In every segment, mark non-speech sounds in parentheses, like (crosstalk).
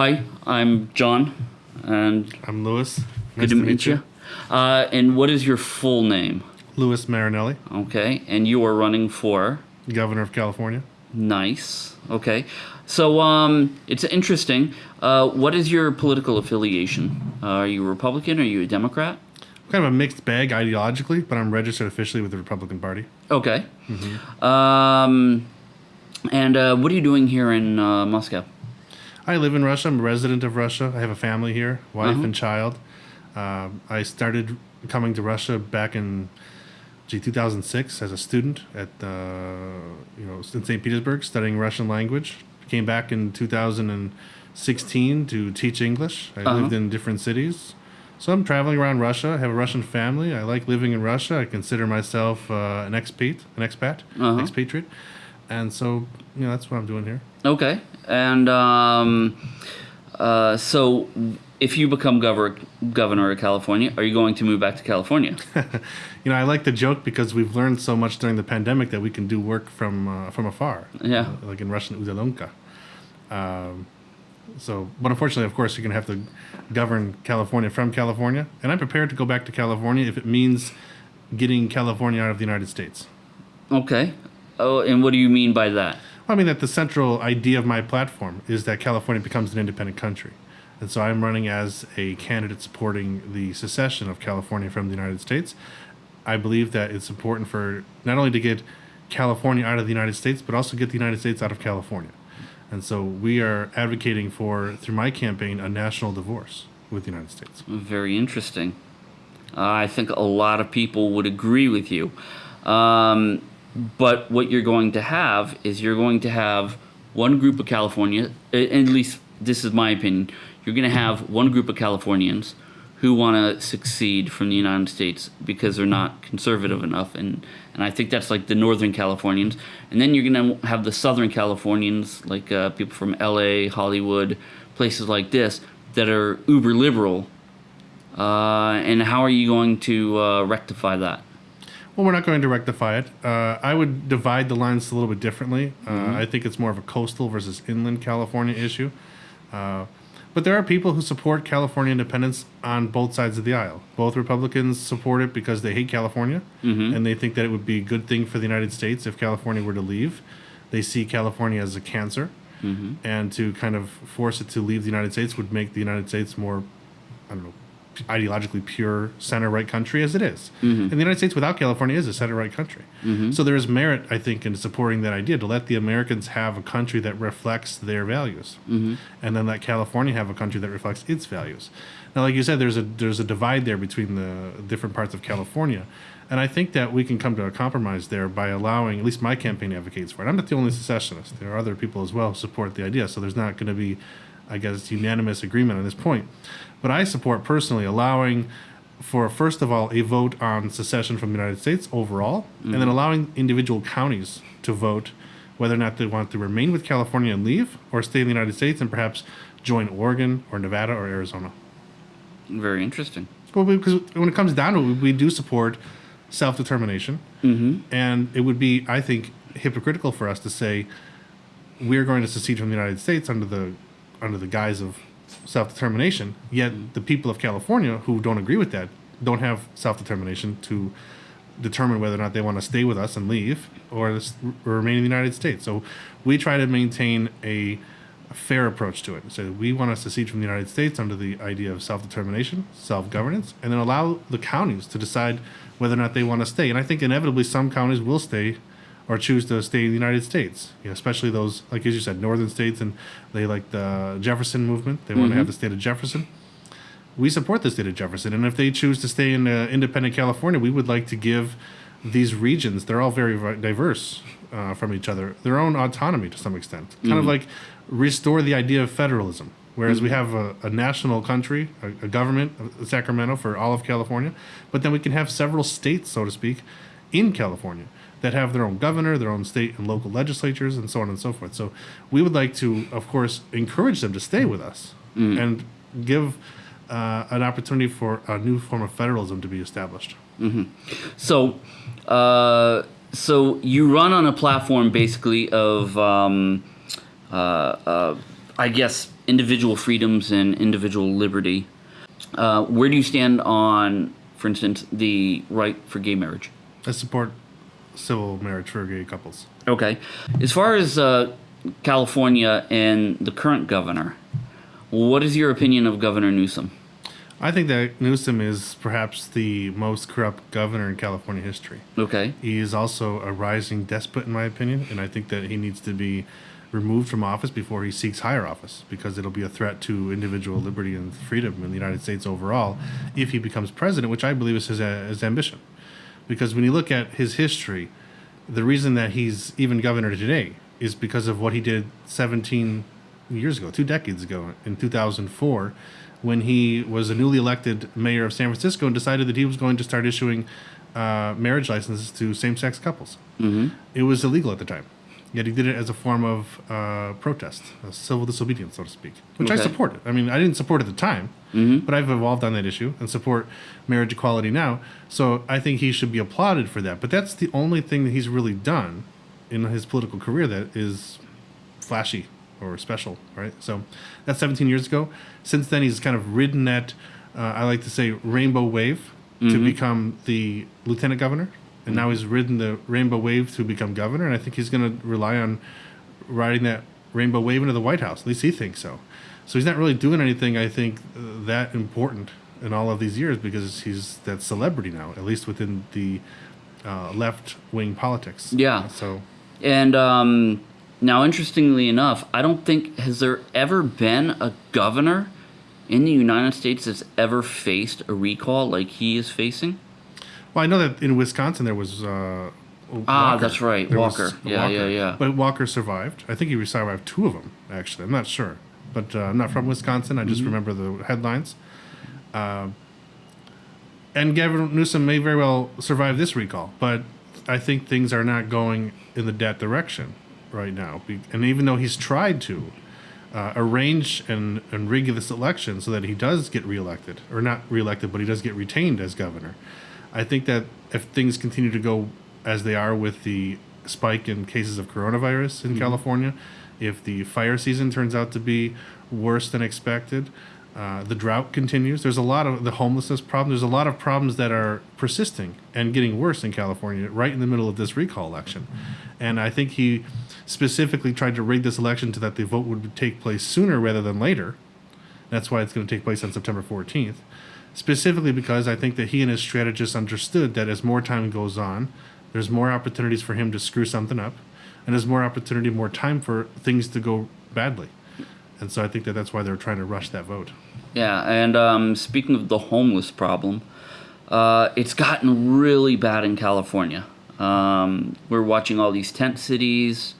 Hi, I'm John, and I'm Lewis. Louis. good to, meet, you. Uh, and what is your full name? Louis Marinelli, Okay, and you are running for Governor of California. nice. Okay, so um, it's interesting. Uh, what is your political affiliation? Uh, are you a Republican? Are you a Democrat? Kind of a mixed bag ideologically, but I'm registered officially with the Republican Party. Okay. Um, and uh, what are you doing here in uh, Moscow? I live in Russia. I'm a resident of Russia. I have a family here, wife Uh-huh. and child. Um I started coming to Russia back in gee, 2006 as a student at uh, you know in St. Petersburg studying Russian language. Came back in 2016 to teach English. I Uh-huh. lived in different cities. So I'm traveling around Russia. I have a Russian family. I like living in Russia. I consider myself uh, an expat, an expat, Uh-huh. expatriate. And so, you know, that's what I'm doing here. Okay. And um, uh, so, if you become governor governor of California, are you going to move back to California? (laughs) You know, I like the joke because we've learned so much during the pandemic that we can do work from uh, from afar. Yeah. Uh, like in Russian, udalonka. Um, so, but unfortunately, of course, you're going to have to govern California from California, and I'm prepared to go back to California if it means getting California out of the United States. Okay. Oh, and what do you mean by that? I mean that the central idea of my platform is that California becomes an independent country. And so I'm running as a candidate supporting the secession of California from the United States. I believe that it's important for not only to get California out of the United States, but also get the United States out of California. And so we are advocating for, through my campaign, a national divorce with the United States. Very interesting. Uh, I think a lot of people would agree with you. Um, but what you're going to have is you're going to have one group of California, at least this is my opinion, you're going to have one group of Californians who want to succeed from the United States because they're not conservative enough. And, and I think that's like the Northern Californians. And then you're going to have the Southern Californians, like uh, people from LA, Hollywood, places like this, that are uber liberal uh, and how are you going to uh, rectify that? Well, we're not going to rectify it. Uh, I would divide the lines a little bit differently. Uh, I think it's more of a coastal versus inland California issue. Uh, but there are people who support California independence on both sides of the aisle. Both Republicans support it because they hate California and they think that it would be a good thing for the United States if California were to leave. They see California as a cancer, and to kind of force it to leave the United States would make the United States more I don't know, ideologically pure center right country as it is. Mm-hmm. And the United States without California is a center right country. Mm-hmm. So there is merit, I think, in supporting that idea to let the Americans have a country that reflects their values, mm-hmm. and then let California have a country that reflects its values. Now, like you said, there's a there's a divide there between the different parts of California. And I think that we can come to a compromise there by allowing, at least my campaign advocates for it. I'm not the only secessionist. There are other people as well who support the idea. So there's not going to be, I guess, unanimous agreement on this point. But I support personally allowing for, first of all, a vote on secession from the United States overall, and then allowing individual counties to vote whether or not they want to remain with California and leave, or stay in the United States and perhaps join Oregon or Nevada or Arizona. Very interesting. Well, because when it comes down to it, we, we do support self determination. Mm-hmm. And it would be, I think, hypocritical for us to say we're going to secede from the United States under the under the guise of self determination, yet the people of California who don't agree with that don't have self determination to determine whether or not they want to stay with us and leave or s- remain in the United States. So we try to maintain a, a fair approach to it. So we want to secede from the United States under the idea of self determination, self governance, and then allow the counties to decide whether or not they want to stay. And I think inevitably some counties will stay or choose to stay in the United States, you know, especially those, like as you said, northern states, and they like the Jefferson movement. They want to have the state of Jefferson we support the state of Jefferson, and if they choose to stay in uh, independent California, we would like to give these regions. They're all very diverse uh, from each other. Their own autonomy to some extent, kind of like restore the idea of federalism. Whereas we have a, a national country, a, a government, uh, Sacramento for all of California, but then we can have several states, so to speak, in California that have their own governor, their own state and local legislatures, and so on and so forth. So we would like to, of course, encourage them to stay with us and give uh, an opportunity for a new form of federalism to be established. So, uh, so you run on a platform basically of, um, uh, uh, I guess, individual freedoms and individual liberty. Uh, where do you stand on, for instance, the right for gay marriage? I support civil marriage for gay couples. Okay. As far as uh, California and the current governor, what is your opinion of Governor Newsom? I think that Newsom is perhaps the most corrupt governor in California history. Okay. He is also a rising despot, in my opinion, and I think that he needs to be removed from office before he seeks higher office because it'll be a threat to individual liberty and freedom in the United States overall if he becomes president, which I believe is his, uh, his ambition. Because when you look at his history, the reason that he's even governor today is because of what he did 17 years ago, two decades ago, in 2004, when he was a newly elected mayor of San Francisco and decided that he was going to start issuing uh, marriage licenses to same sex couples. Mm-hmm. It was illegal at the time. Yet he did it as a form of uh, protest, a civil disobedience, so to speak, which I supported. I mean, I didn't support it at the time, but I've evolved on that issue and support marriage equality now. So I think he should be applauded for that. But that's the only thing that he's really done in his political career that is flashy or special, right? So that's 17 years ago. Since then, he's kind of ridden that, uh, I like to say, rainbow wave to become the lieutenant governor. And now he's ridden the rainbow wave to become governor. And I think he's going to rely on riding that rainbow wave into the White House. At least he thinks so. So he's not really doing anything, I think, that important in all of these years because he's that celebrity now, at least within the uh, left wing politics. Yeah. So And um, now, interestingly enough, I don't think has there ever been a governor in the United States that's ever faced a recall like he is facing. Well, I know that in Wisconsin there was. Uh, Ah, Walker. that's right, There Walker. Yeah, yeah, yeah. But Walker survived. I think he survived two of them. Actually, I'm not sure, but uh, I'm not from Wisconsin. I Mm-hmm. just remember the headlines. Um, and Gavin Newsom may very well survive this recall, but I think things are not going in the that direction right now. And even though he's tried to uh, arrange and, and rig this election so that he does get reelected, or not reelected, but he does get retained as governor, I think that if things continue to go as they are with the spike in cases of coronavirus in California, if the fire season turns out to be worse than expected, uh, the drought continues. There's a lot of the homelessness problem. There's a lot of problems that are persisting and getting worse in California right in the middle of this recall election. And I think he specifically tried to rig this election so that the vote would take place sooner rather than later. That's why it's going to take place on September 14th. Specifically because I think that he and his strategists understood that as more time goes on, there's more opportunities for him to screw something up, and there's more opportunity, more time for things to go badly. And so I think that that's why they're trying to rush that vote. Yeah, and um, speaking of the homeless problem, uh, it's gotten really bad in California. Um, we're watching all these tent cities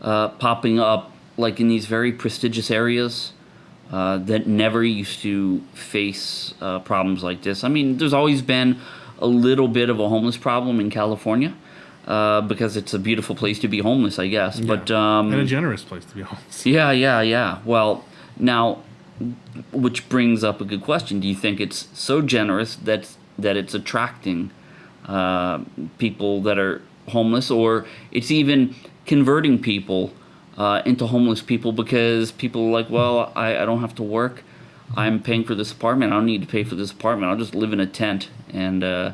uh, popping up, like in these very prestigious areas uh, that never used to face uh, problems like this. I mean, there's always been a little bit of a homeless problem in California uh, because it's a beautiful place to be homeless, I guess. But um, and a generous place to be honest. yeah, yeah, yeah. Well, now, which brings up a good question. Do you think it's so generous that that it's attracting uh, people that are homeless, or it's even converting people uh, into homeless people because people are like, well, I, I don't have to work. I'm paying for this apartment. I don't need to pay for this apartment. I'll just live in a tent and uh,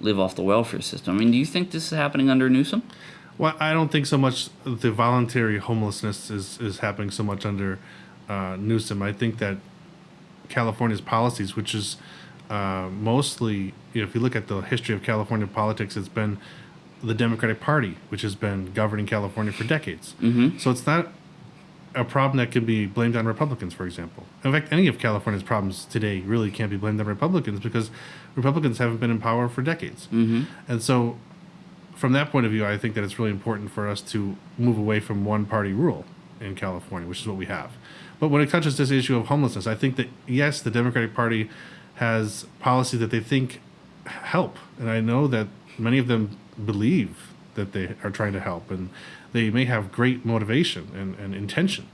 live off the welfare system. I mean, do you think this is happening under Newsom? Well, I don't think so much the voluntary homelessness is, is happening so much under uh, Newsom. I think that California's policies, which is uh, mostly, you know, if you look at the history of California politics, it's been the Democratic Party, which has been governing California for decades. Mm-hmm. So it's not a problem that can be blamed on Republicans, for example. In fact, any of California's problems today really can't be blamed on Republicans because Republicans haven't been in power for decades. Mm-hmm. And so, from that point of view, I think that it's really important for us to move away from one party rule in California, which is what we have. But when it touches this issue of homelessness, I think that yes, the Democratic Party has policies that they think help, and I know that many of them believe that they are trying to help, and they may have great motivation and, and intention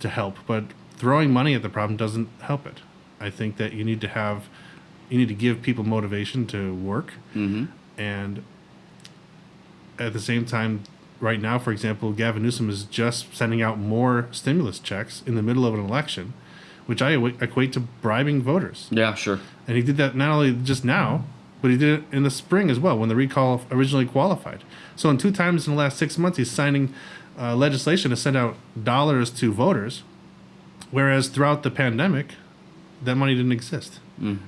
to help, but throwing money at the problem doesn't help it. I think that you need to have, you need to give people motivation to work, mm-hmm. and at the same time, right now, for example, Gavin Newsom is just sending out more stimulus checks in the middle of an election, which I equate to bribing voters. Yeah, sure. And he did that not only just now, but he did it in the spring as well when the recall originally qualified. So, in two times in the last six months, he's signing uh, legislation to send out dollars to voters, whereas throughout the pandemic, that money didn't exist.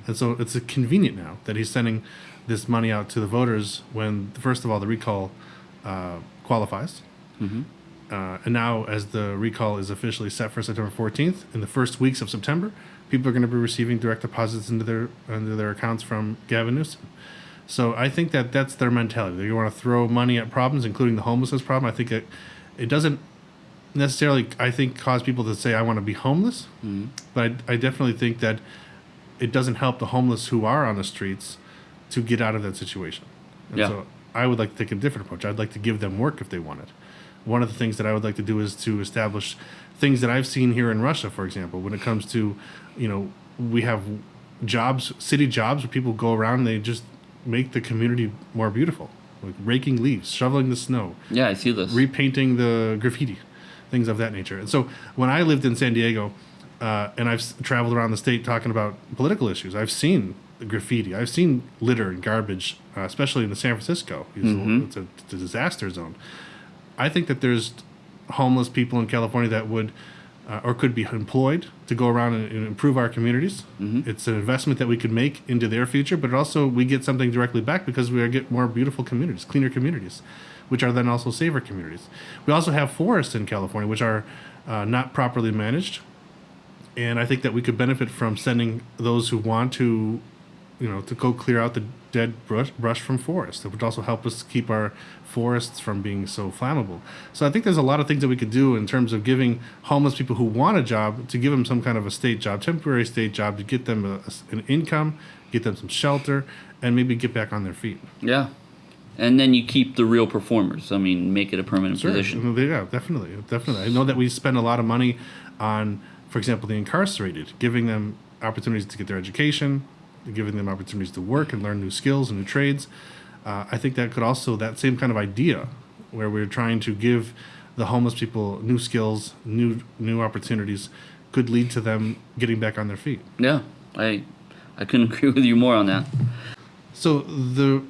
And so it's convenient now that he's sending this money out to the voters when, first of all, the recall uh, qualifies. Uh, and now, as the recall is officially set for September 14th, in the first weeks of September, people are going to be receiving direct deposits into their into their accounts from Gavin Newsom. So I think that that's their mentality. They want to throw money at problems, including the homelessness problem. I think it it doesn't necessarily, I think, cause people to say I want to be homeless, but I, I definitely think that it doesn't help the homeless who are on the streets to get out of that situation. And Yeah. so I would like to take a different approach. I'd like to give them work if they want it. One of the things that I would like to do is to establish things that I've seen here in Russia, for example, when it comes to, you know, we have jobs, city jobs where people go around and they just make the community more beautiful, like raking leaves, shoveling the snow, Yeah, I see this. repainting the graffiti, things of that nature. And so when I lived in San Diego, uh, and I've traveled around the state talking about political issues, I've seen graffiti, I've seen litter and garbage, uh, especially in the San Francisco. It's, it's, a, it's a disaster zone. I think that there's homeless people in California that would uh, or could be employed to go around and, and improve our communities. It's an investment that we could make into their future, but also we get something directly back because we get more beautiful communities, cleaner communities, which are then also safer communities. We also have forests in California, which are uh, not properly managed, and I think that we could benefit from sending those who want to, you know, to go clear out the dead brush, brush from forests. That would also help us keep our forests from being so flammable. So I think there's a lot of things that we could do in terms of giving homeless people who want a job to give them some kind of a state job, temporary state job, to get them a, an income, get them some shelter, and maybe get back on their feet. Yeah. And then you keep the real performers. I mean, make it a permanent position. Yeah, definitely, definitely. I know that we spend a lot of money on, for example, the incarcerated, giving them opportunities to get their education, giving them opportunities to work and learn new skills and new trades. Uh, I think that could also that same kind of idea, where we're trying to give the homeless people new skills, new new opportunities, could lead to them getting back on their feet. Yeah. I I couldn't (laughs) agree with you more on that. So the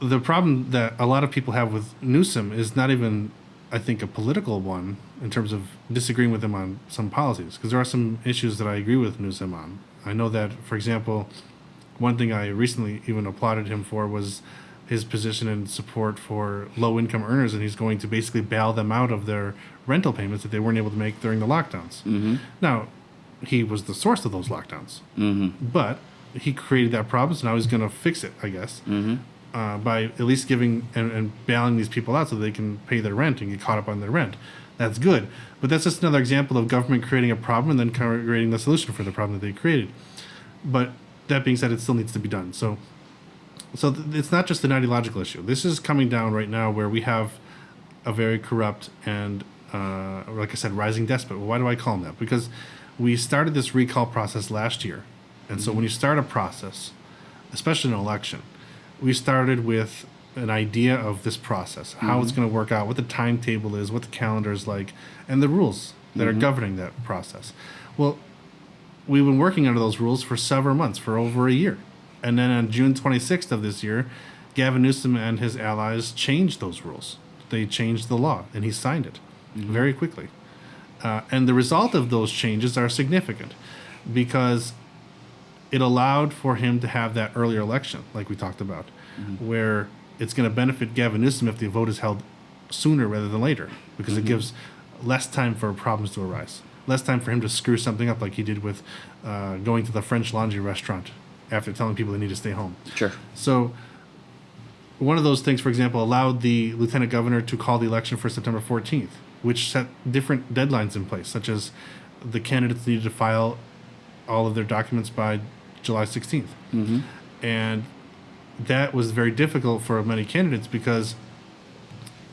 the problem that a lot of people have with Newsom is not even, I think, a political one in terms of disagreeing with him on some policies, because there are some issues that I agree with Newsom on. I know that, for example, one thing I recently even applauded him for was his position and support for low income earners, and he's going to basically bail them out of their rental payments that they weren't able to make during the lockdowns. Mm-hmm. Now, he was the source of those lockdowns, mm-hmm. but he created that problem, so now he's going to fix it, I guess, mm-hmm. uh, by at least giving and, and bailing these people out so they can pay their rent and get caught up on their rent. That's good, but that's just another example of government creating a problem and then creating the solution for the problem that they created. But that being said, it still needs to be done. So, so th- it's not just an ideological issue. This is coming down right now where we have a very corrupt and, uh, like I said, rising despot. Well, why do I call him that? Because we started this recall process last year, and so when you start a process, especially an election, we started with an idea of this process, how it's going to work out, what the timetable is, what the calendar is like, and the rules that are governing that process. Well, we've been working under those rules for several months, for over a year. And then on June 26th of this year, Gavin Newsom and his allies changed those rules. They changed the law, and he signed it mm-hmm. very quickly. Uh, and the result of those changes are significant because it allowed for him to have that earlier election, like we talked about, mm-hmm. where it's going to benefit Gavin Newsom if the vote is held sooner rather than later, because it mm-hmm. gives less time for problems to arise, less time for him to screw something up, like he did with uh, going to the French Laundry restaurant after telling people they need to stay home. Sure. So, one of those things, for example, allowed the lieutenant governor to call the election for September 14th, which set different deadlines in place, such as the candidates needed to file all of their documents by July 16th. Mm-hmm. And that was very difficult for many candidates because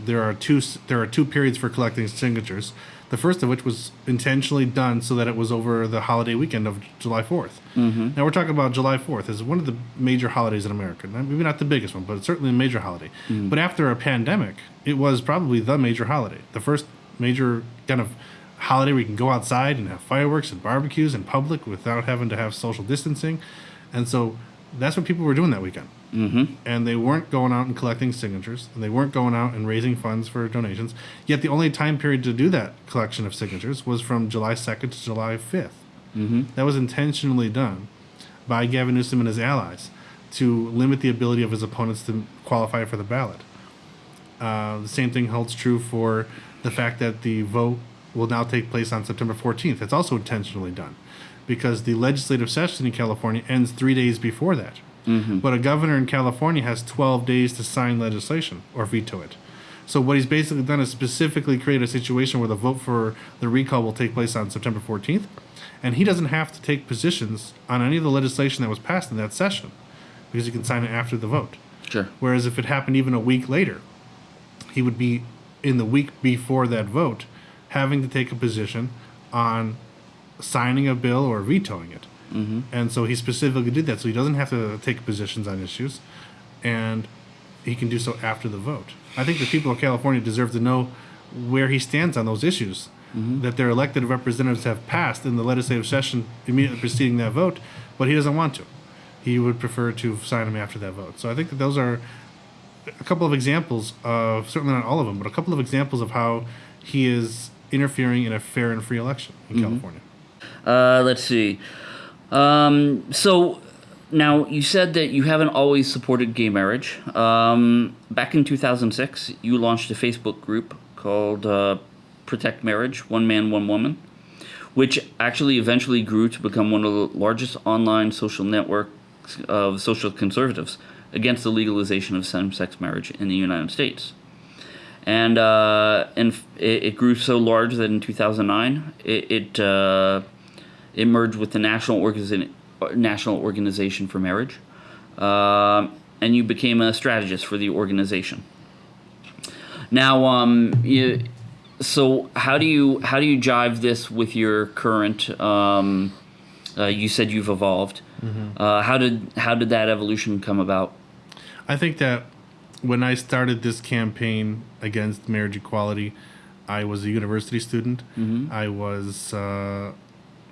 there are two there are two periods for collecting signatures. The first of which was intentionally done so that it was over the holiday weekend of July 4th. Mm-hmm. Now we're talking about July 4th as one of the major holidays in America. Maybe not the biggest one, but it's certainly a major holiday. But after a pandemic, it was probably the major holiday. The first major kind of holiday where you can go outside and have fireworks and barbecues in public without having to have social distancing. And so that's what people were doing that weekend. Mm-hmm. And they weren't going out and collecting signatures, and they weren't going out and raising funds for donations. Yet the only time period to do that collection of signatures was from July 2nd to July 5th. Mm-hmm. That was intentionally done by Gavin Newsom and his allies to limit the ability of his opponents to qualify for the ballot. Uh, the same thing holds true for the fact that the vote will now take place on September 14th. It's also intentionally done because the legislative session in California ends three days before that. Mm-hmm. But a governor in California has 12 days to sign legislation or veto it. So what he's basically done is specifically create a situation where the vote for the recall will take place on September 14th, and he doesn't have to take positions on any of the legislation that was passed in that session because he can sign it after the vote. Sure. Whereas if it happened even a week later, he would be in the week before that vote having to take a position on signing a bill or vetoing it. Mm-hmm. And so he specifically did that. So he doesn't have to take positions on issues, and he can do so after the vote. I think the people of California deserve to know where he stands on those issues that their elected representatives have passed in the legislative session immediately preceding that vote, but he doesn't want to. He would prefer to sign them after that vote. So I think that those are a couple of examples of certainly not all of them, but a couple of examples of how he is interfering in a fair and free election in California. Uh, let's see. Um, so now you said that you haven't always supported gay marriage. Um, back in 2006, you launched a Facebook group called uh, Protect Marriage One Man, One Woman, which actually eventually grew to become one of the largest online social networks of social conservatives against the legalization of same sex marriage in the United States. And, uh, and it, it grew so large that in 2009 it, it, uh, it merged with the National, Organiza- National Organization for Marriage, um, and you became a strategist for the organization. Now, um, you, so how do you how do you jive this with your current? Um, uh, you said you've evolved. Uh, how did how did that evolution come about? I think that when I started this campaign against marriage equality, I was a university student. I was uh,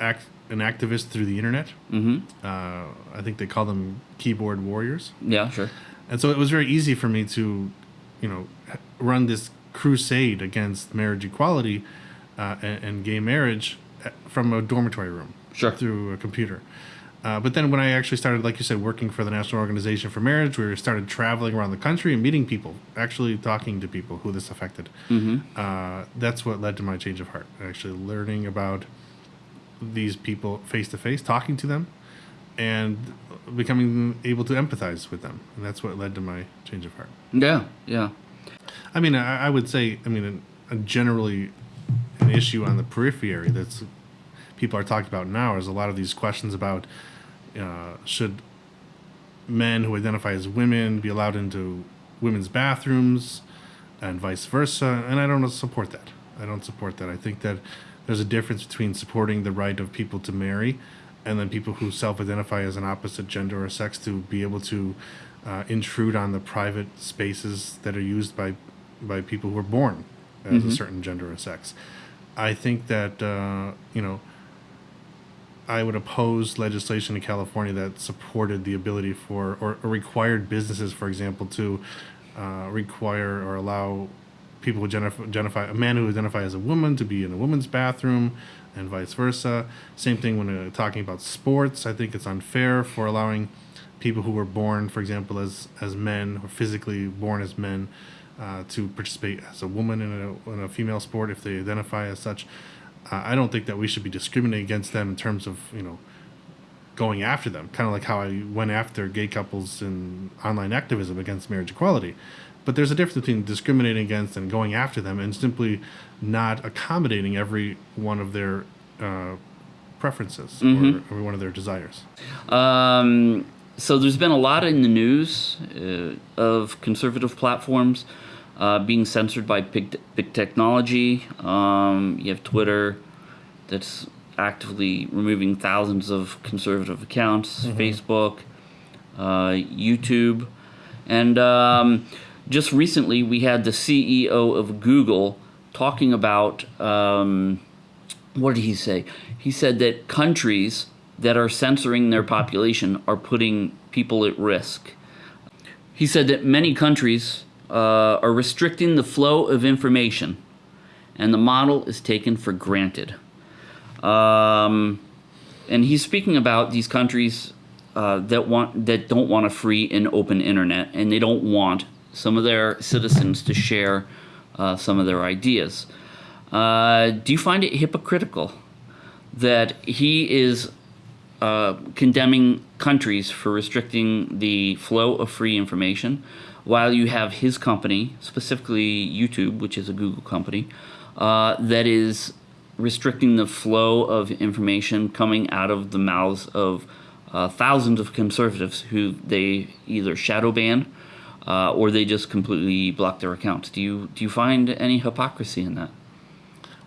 act, an activist through the internet. Mm-hmm. Uh, I think they call them keyboard warriors. Yeah, sure. And so it was very easy for me to, you know, run this crusade against marriage equality uh, and, and gay marriage uh, from a dormitory room Sure. through a computer. Uh, but then when I actually started, like you said, working for the National Organization for Marriage, we started traveling around the country and meeting people, actually talking to people who this affected. Uh, that's what led to my change of heart. Actually, learning about these people face to face, talking to them, and becoming able to empathize with them. And that's what led to my change of heart. Yeah, yeah. I mean, I, I would say, I mean, a, a generally an issue on the periphery that's people are talking about now is a lot of these questions about uh, should men who identify as women be allowed into women's bathrooms and vice versa. And I don't support that. I don't support that. I think that there's a difference between supporting the right of people to marry and then people who self-identify as an opposite gender or sex to be able to uh, intrude on the private spaces that are used by by people who are born as a certain gender or sex. I think that uh, you know I would oppose legislation in California that supported the ability for or, or required businesses, for example, to uh, require or allow people who identify, identify a man who identify as a woman to be in a woman's bathroom and vice versa. Same thing when uh, talking about sports. I think it's unfair for allowing people who were born, for example, as as men or physically born as men, uh, to participate as a woman in a, in a female sport if they identify as such. Uh, I don't think that we should be discriminating against them in terms of you know going after them, kind of like how I went after gay couples in online activism against marriage equality. But there's a difference between discriminating against and going after them and simply not accommodating every one of their uh, preferences or every one of their desires. Um, so there's been a lot in the news uh, of conservative platforms uh, being censored by big, big technology. Um, you have Twitter that's actively removing thousands of conservative accounts, Facebook, uh, YouTube. And um, just recently, we had the CEO of Google talking about um, what did he say? He said that countries that are censoring their population are putting people at risk. He said that many countries uh, are restricting the flow of information, and the model is taken for granted. Um, and he's speaking about these countries uh, that want that don't want a free and open internet, and they don't want some of their citizens to share uh, some of their ideas. Uh, do you find it hypocritical that he is uh, condemning countries for restricting the flow of free information, while you have his company, specifically YouTube, which is a Google company, uh, that is restricting the flow of information coming out of the mouths of uh, thousands of conservatives who they either shadow ban uh, or they just completely block their accounts. Do you do you find any hypocrisy in that?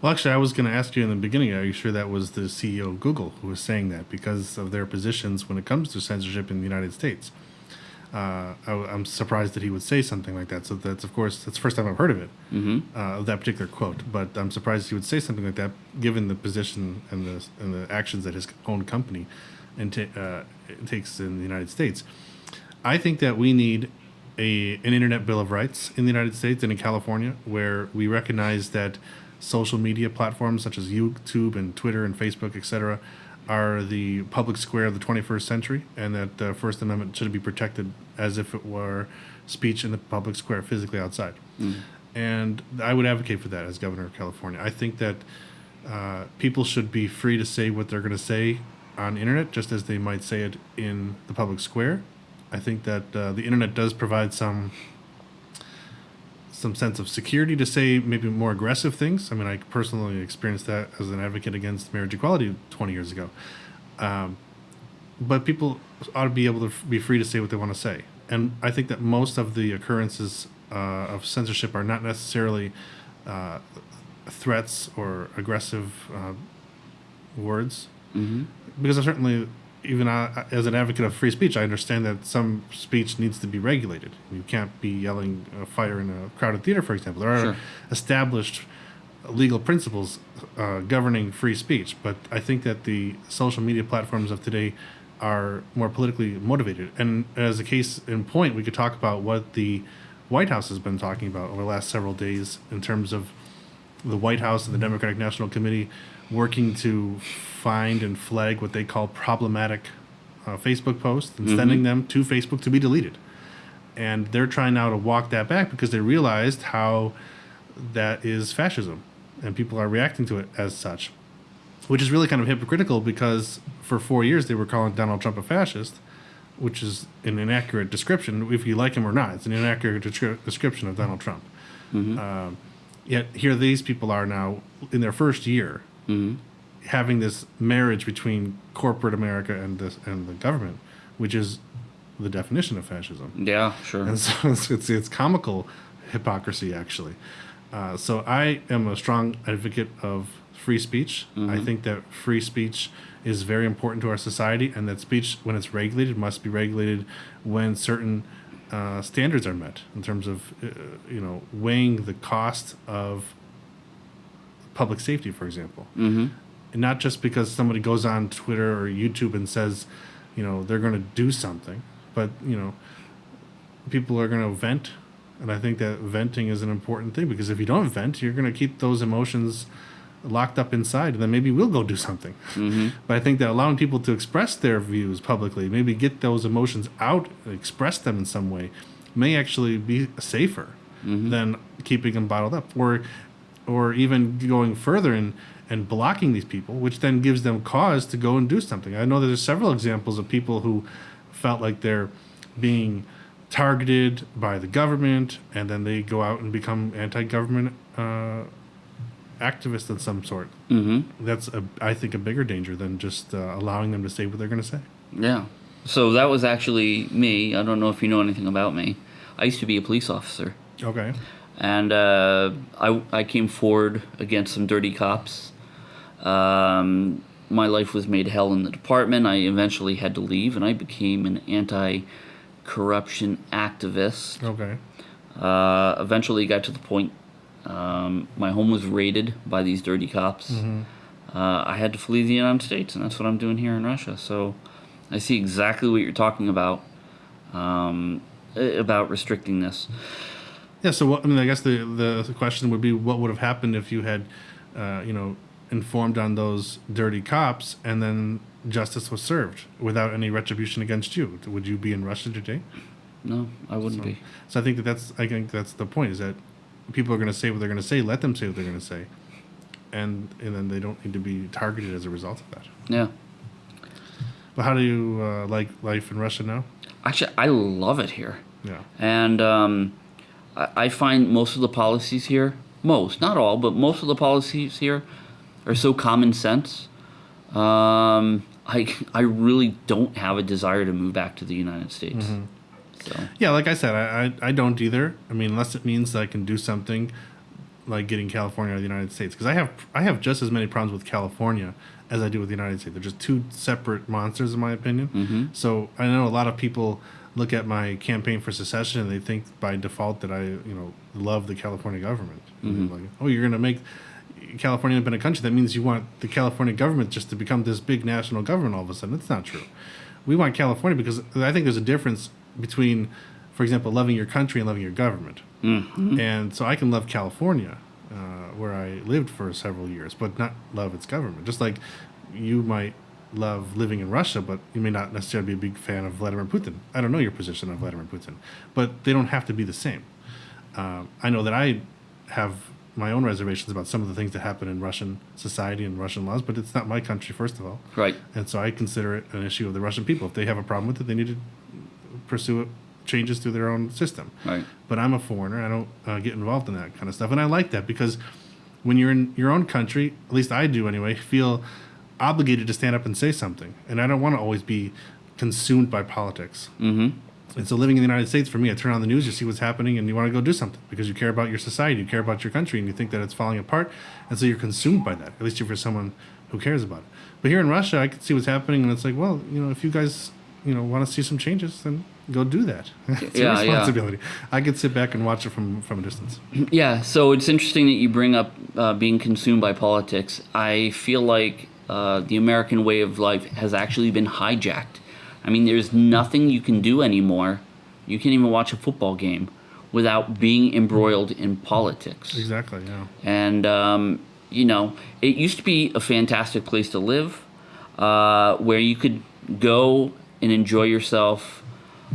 Well, actually, I was going to ask you in the beginning. Are you sure that was the CEO of Google who was saying that because of their positions when it comes to censorship in the United States? Uh, I, am surprised that he would say something like that. So that's of course that's the first time I've heard of it, mm-hmm. uh, that particular quote. But I'm surprised he would say something like that, given the position and the and the actions that his own company and uh, takes in the United States. I think that we need a an internet bill of rights in the United States and in California, where we recognize that social media platforms such as YouTube and Twitter and Facebook, etc., are the public square of the 21st century, and that the First Amendment should be protected as if it were speech in the public square, physically outside. Mm. And I would advocate for that as governor of California. I think that uh, people should be free to say what they're going to say on internet, just as they might say it in the public square. I think that uh, the internet does provide some some sense of security to say maybe more aggressive things. I mean, I personally experienced that as an advocate against marriage equality 20 years ago. Um, but people ought to be able to f- be free to say what they want to say. And I think that most of the occurrences uh, of censorship are not necessarily uh, threats or aggressive uh, words. Mm-hmm. Because I certainly even uh, as an advocate of free speech, I understand that some speech needs to be regulated. You can't be yelling fire in a crowded theater, for example. There are sure. established legal principles uh, governing free speech, but I think that the social media platforms of today are more politically motivated. And as a case in point, we could talk about what the White House has been talking about over the last several days in terms of the White House and the Democratic National Committee working to find and flag what they call problematic uh, Facebook posts and mm-hmm. sending them to Facebook to be deleted. And they're trying now to walk that back because they realized how that is fascism and people are reacting to it as such, which is really kind of hypocritical because for four years they were calling Donald Trump a fascist, which is an inaccurate description, if you like him or not. It's an inaccurate descri- description of Donald Trump. Mm-hmm. Um, yet here these people are now in their first year. Mm-hmm having this marriage between corporate America and this and the government, which is the definition of fascism. Yeah, sure. And so (laughs) it's it's, it's comical hypocrisy actually. Uh, so I am a strong advocate of free speech. Mm-hmm. I think that free speech is very important to our society, and that speech, when it's regulated, must be regulated when certain uh, standards are met in terms of uh, you know weighing the cost of public safety, for example. Mm-hmm and not just because somebody goes on Twitter or YouTube and says, you know, they're going to do something, but you know, people are going to vent, and I think that venting is an important thing because if you don't vent, you're going to keep those emotions locked up inside, and then maybe we'll go do something. Mm-hmm. But I think that allowing people to express their views publicly, maybe get those emotions out, express them in some way, may actually be safer mm-hmm. than keeping them bottled up, or or even going further and and blocking these people, which then gives them cause to go and do something. I know there's several examples of people who felt like they're being targeted by the government, and then they go out and become anti-government uh, activists of some sort. Mm-hmm. That's, a, I think, a bigger danger than just uh, allowing them to say what they're going to say. Yeah. So that was actually me. I don't know if you know anything about me. I used to be a police officer. Okay. and uh, I I came forward against some dirty cops. Um, my life was made hell in the department. I eventually had to leave, and I became an anti-corruption activist. Okay. Uh, eventually, got to the point um, my home was raided by these dirty cops. Uh, I had to flee the United States, and that's what I'm doing here in Russia. So, I see exactly what you're talking about um, about restricting this. Yeah. So what, I mean, I guess the, the the question would be, what would have happened if you had, uh, you know, informed on those dirty cops and then justice was served without any retribution against you? Would you be in Russia today? No, I wouldn't be. So I think that that's I think that's the point is that people are going to say what they're going to say. Let them say what they're going to say, and and then they don't need to be targeted as a result of that. Yeah. But how do you uh, like life in Russia now? Actually, I love it here. Yeah. And um, I, I find most of the policies here, most, not all, but most of the policies here are so common sense. Um, I, I really don't have a desire to move back to the United States. So, Yeah, like I said, I, I, I don't either. I mean, unless it means that I can do something like getting California out of the United States, because I have I have just as many problems with California as I do with the United States. They're just two separate monsters, in my opinion. Mm-hmm. So I know a lot of people look at my campaign for secession and they think by default that I you know love the California government. Mm-hmm. Like, oh, you're gonna make California independent country. That means you want the California government just to become this big national government all of a sudden. That's not true. We want California because I think there's a difference between, for example, loving your country and loving your government. mm-hmm. And so I can love California, uh, where I lived for several years, but not love its government. Just like you might love living in Russia, but you may not necessarily be a big fan of Vladimir Putin. I don't know your position on Vladimir Putin, but they don't have to be the same. Um, I know that I have my own reservations about some of the things that happen in Russian society and Russian laws, but it's not my country, first of all. right. And so I consider it an issue of the Russian people. If they have a problem with it, they need to pursue it, changes through their own system. Right. But I'm a foreigner. I don't uh, get involved in that kind of stuff. And I like that because when you're in your own country, at least I do anyway, (laughs) feel obligated to stand up and say something. And I don't want to always be consumed by politics. Mm-hmm. And so living in the United States, for me, I turn on the news, you see what's happening, and you want to go do something because you care about your society, you care about your country, and you think that it's falling apart. And so you're consumed by that, at least if you're someone who cares about it. But here in Russia, I can see what's happening, and it's like, well, you know, if you guys, you know, want to see some changes, then go do that. (laughs) it's Yeah, your yeah. responsibility. I could sit back and watch it from, from a distance. (clears throat) Yeah, so it's interesting that you bring up uh, being consumed by politics. I feel like uh, the American way of life has actually been hijacked. I mean, there's nothing you can do anymore. You can't even watch a football game without being embroiled in politics. Exactly, yeah. And, um, you know, it used to be a fantastic place to live uh, where you could go and enjoy yourself.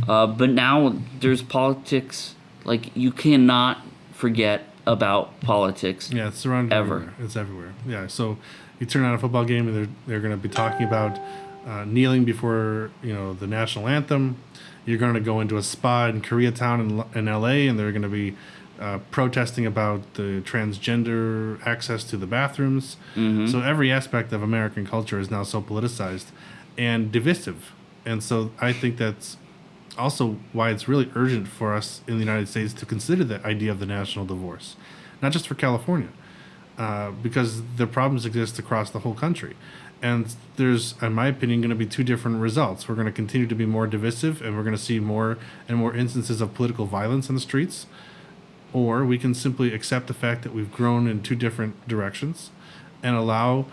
Uh, but now there's politics. Like, you cannot forget about politics. Yeah, it's surrounded Ever. everywhere. It's everywhere. Yeah, so you turn on a football game and they're they're going to be talking about uh, kneeling before you know the national anthem. You're going to go into a spa in Koreatown in, in L.A. and they're going to be uh, protesting about the transgender access to the bathrooms. So every aspect of American culture is now so politicized and divisive, and so I think that's also why it's really urgent for us in the United States to consider the idea of the national divorce, not just for California, uh, because the problems exist across the whole country. And there's, in my opinion, going to be two different results. We're going to continue to be more divisive, and we're going to see more and more instances of political violence in the streets. Or we can simply accept the fact that we've grown in two different directions and allow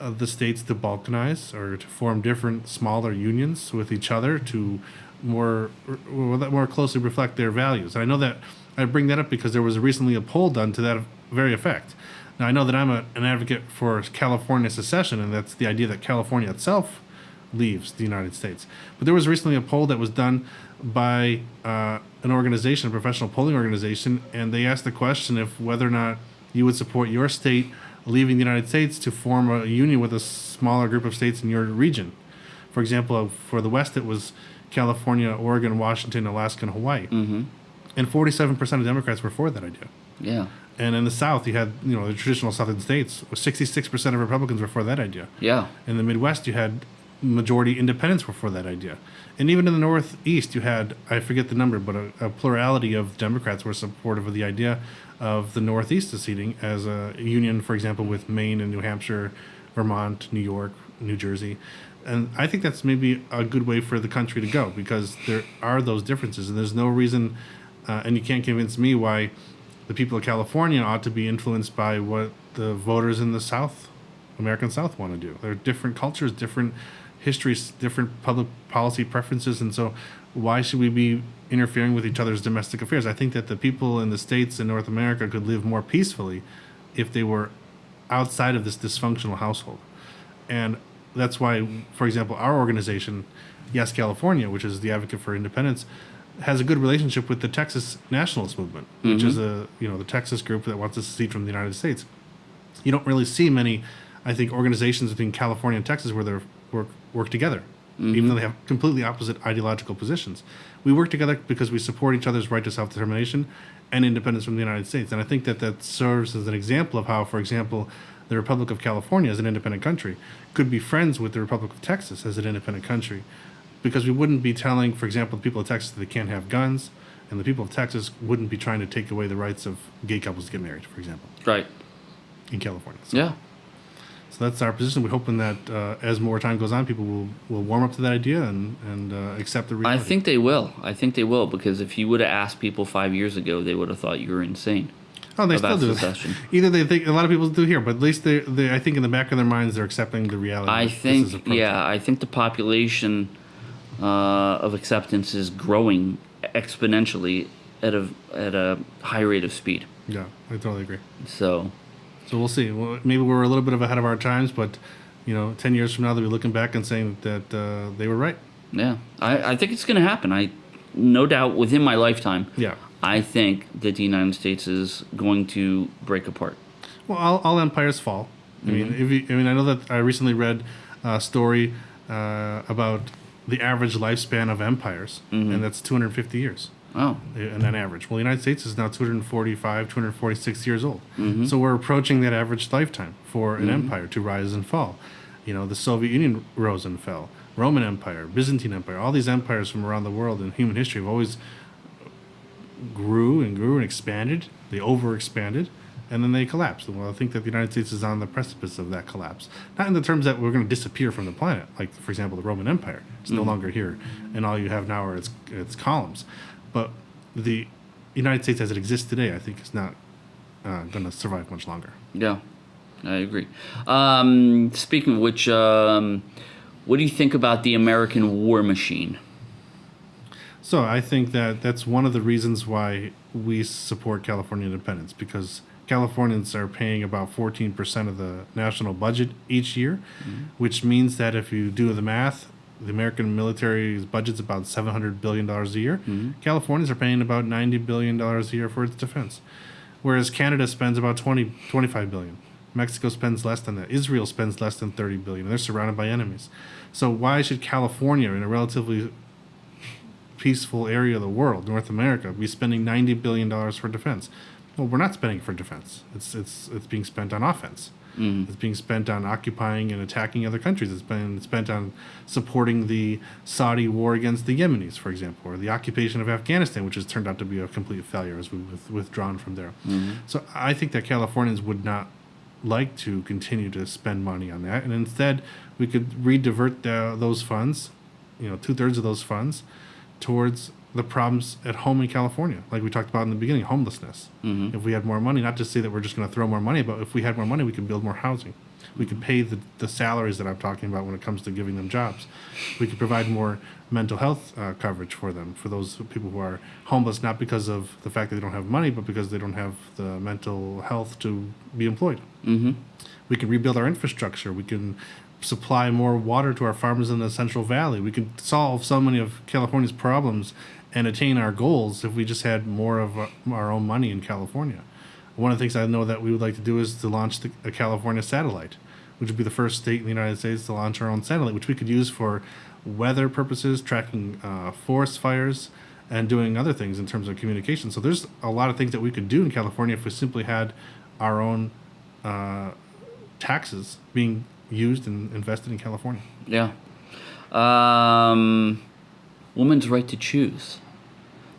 uh, the states to balkanize or to form different smaller unions with each other to more more closely reflect their values. And I know that I bring that up because there was recently a poll done to that very effect. Now I know that I'm a, an advocate for California secession, and that's the idea that California itself leaves the United States. But there was recently a poll that was done by uh, an organization, a professional polling organization, and they asked the question if whether or not you would support your state leaving the United States to form a union with a smaller group of states in your region. For example, for the West, it was California, Oregon, Washington, Alaska, and Hawaii. Mm-hmm. And 47% of Democrats were for that idea. Yeah. And in the South, you had you know the traditional Southern states. 66% of Republicans were for that idea. Yeah. In the Midwest, you had majority independents were for that idea. And even in the Northeast, you had, I forget the number, but a, a plurality of Democrats were supportive of the idea of the Northeast seceding as a union, for example, with Maine and New Hampshire, Vermont, New York, New Jersey. And I think that's maybe a good way for the country to go because there are those differences, and there's no reason, uh, and you can't convince me why the people of California ought to be influenced by what the voters in the South, American South, want to do. There are different cultures, different histories, different public policy preferences, and so why should we be interfering with each other's domestic affairs? I think that the people in the states in North America could live more peacefully if they were outside of this dysfunctional household. And that's why, for example, our organization, Yes California, which is the advocate for independence, has a good relationship with the Texas nationalist movement, which is mm-hmm. a you know the Texas group that wants to secede from the United States. You don't really see many, I think, organizations between California and Texas where they work work together, even mm-hmm. though they have completely opposite ideological positions. We work together because we support each other's right to self determination and independence from the United States, and I think that that serves as an example of how, for example, the Republic of California, as an independent country, could be friends with the Republic of Texas as an independent country. Because we wouldn't be telling, for example, the people of Texas that they can't have guns, and the people of Texas wouldn't be trying to take away the rights of gay couples to get married, for example, Right. in California. So, Yeah. so that's our position. We're hoping that uh, as more time goes on, people will, will warm up to that idea and, and uh, accept the I think they will. I think they will because if you would have asked people five years ago, they would have thought you were insane. Oh, they still do. secession. Either they think a lot of people do here, but at least they, they, I think in the back of their minds, they're accepting the reality. I that this is think, yeah, I think the population uh, of acceptance is growing exponentially at a at a high rate of speed. Yeah, I totally agree. So, So we'll see. Well, maybe we're a little bit of ahead of our times, but you know, ten years from now, they'll be looking back and saying that uh, they were right. yeah, I, I think it's going to happen. I, no doubt, within my lifetime, Yeah. I think that the United States is going to break apart. Well, all, all empires fall. I mean, Mm-hmm. if you, I mean, I know that I recently read a story uh, about the average lifespan of empires, Mm-hmm. and that's 250 years. Oh, And that average. Well, the United States is now 245, 246 years old. Mm-hmm. So we're approaching that average lifetime for an empire to rise and fall. You know, the Soviet Union rose and fell. Roman Empire, Byzantine Empire, all these empires from around the world in human history have always grew and grew and expanded. They overexpanded, and then they collapsed. Well, I think that the United States is on the precipice of that collapse. Not in the terms that we're going to disappear from the planet, like for example the Roman Empire. It's no longer here, and all you have now are its its columns. But the United States as it exists today, I think, is not uh, going to survive much longer. yeah, I agree. Um, speaking of which, um, what do you think about the American war machine? So I think that that's one of the reasons why we support California independence because Californians are paying about 14% of the national budget each year, mm-hmm. which means that if you do the math, the American military's budget's about $700 billion a year. Mm-hmm. Californians are paying about $90 billion a year for its defense, whereas Canada spends about 20, 25 billion. Mexico spends less than that. Israel spends less than thirty billion, and They're surrounded by enemies. So why should California, in a relatively peaceful area of the world, North America, be spending ninety billion dollars for defense. Well, we're not spending for defense. It's it's it's being spent on offense. Mm. It's being spent on occupying and attacking other countries. It's been spent on supporting the Saudi war against the Yemenis, for example, or the occupation of Afghanistan, which has turned out to be a complete failure as we've withdrawn from there. Mm-hmm. So I think that Californians would not like to continue to spend money on that, and instead we could redivert the, those funds, you know, two thirds of those funds, towards the problems at home in California, like we talked about in the beginning, homelessness. Mm-hmm. If we had more money, not to say that we're just going to throw more money, but if we had more money, we could build more housing. We could pay the, the salaries that I'm talking about when it comes to giving them jobs. We could provide more mental health uh, coverage for them, for those people who are homeless, not because of the fact that they don't have money, but because they don't have the mental health to be employed. Mm-hmm. We can rebuild our infrastructure. We can supply more water to our farmers in the Central Valley. We could solve so many of California's problems and attain our goals if we just had more of our, own money in California. One of the things I know that we would like to do is to launch the, a California satellite, which would be the first state in the United States to launch our own satellite, which we could use for weather purposes, tracking uh, forest fires, and doing other things in terms of communication. So there's a lot of things that we could do in California if we simply had our own uh, taxes being used and invested in California. Yeah. Um, woman's right to choose.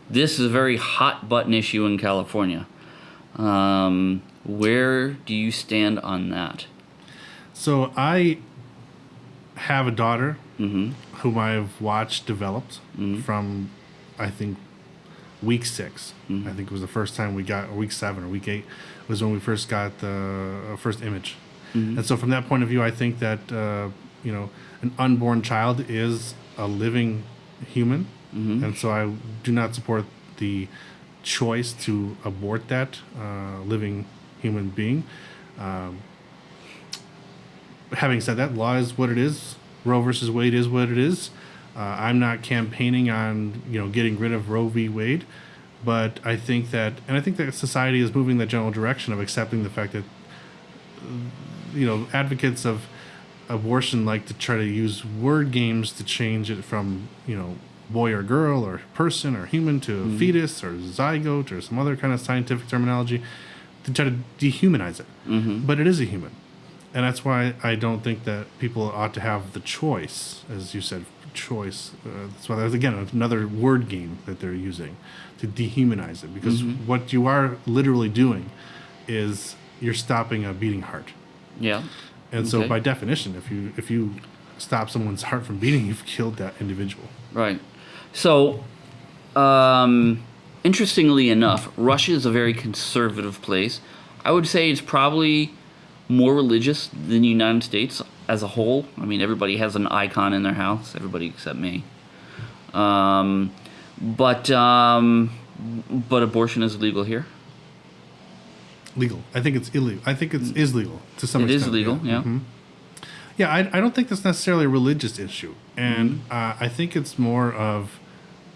This is a very hot button issue in California. Um, where do you stand on that? So I have a daughter Mm-hmm. whom I've watched developed from, I think, week 6 I think it was the first time we got, or week seven or week eight was when we first got the uh, first image. And so from that point of view, I think that, uh, you know, an unborn child is a living human. And so I do not support the choice to abort that uh, living human being. Um, having said that, law is what it is. Roe versus Wade is what it is. Uh, I'm not campaigning on you know getting rid of Roe v. Wade, but I think that, and I think that society is moving the general direction of accepting the fact that you know advocates of abortion like to try to use word games to change it from you know boy or girl or person or human to mm-hmm. fetus or zygote or some other kind of scientific terminology to try to dehumanize it. Mm-hmm. But it is a human. And that's why I don't think that people ought to have the choice, as you said, choice. Uh, that's why there's again another word game that they're using to dehumanize it, because mm-hmm. what you are literally doing is you're stopping a beating heart. Yeah. And so Okay. by definition, if you if you stop someone's heart from beating, you've killed that individual. Right. So, um, interestingly enough, Russia is a very conservative place. I would say it's probably more religious than the United States as a whole. I mean, everybody has an icon in their house, everybody except me. Um, but um, but abortion is legal here. Legal. I think it's illegal. I think it's is legal to some It extent. is legal, yeah. Mhm. Yeah, I, I don't think that's necessarily a religious issue, and Mm-hmm. uh, I think it's more of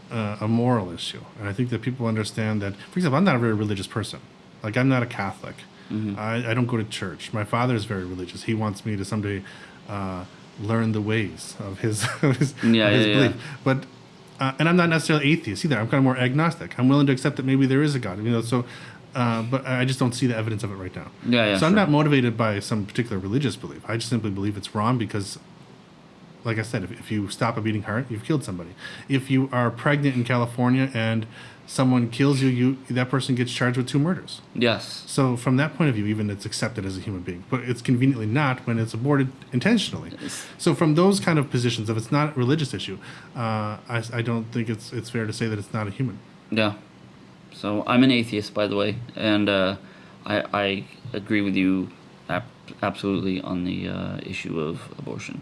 uh, a moral issue. And I think that people understand that. For example, I'm not a very religious person. Like I'm not a Catholic. Mm-hmm. I, I don't go to church. My father is very religious. He wants me to someday uh, learn the ways of his (laughs) of his, Yeah, of his yeah, belief. yeah. But uh, and I'm not necessarily atheist either. I'm kind of more agnostic. I'm willing to accept that maybe there is a God. You know, so. Uh, but I just don't see the evidence of it right now. Yeah, yeah, So I'm sure. not motivated by some particular religious belief. I just simply believe it's wrong because, like I said, if, if you stop a beating heart, you've killed somebody. If you are pregnant in California and someone kills you, you that person gets charged with two murders. Yes. So from that point of view, even it's accepted as a human being, but it's conveniently not when it's aborted intentionally. Yes. So from those kind of positions, if it's not a religious issue, uh, I, I don't think it's it's fair to say that it's not a human. Yeah. So I'm an atheist, by the way, and uh, I, I agree with you ap- absolutely on the uh, issue of abortion.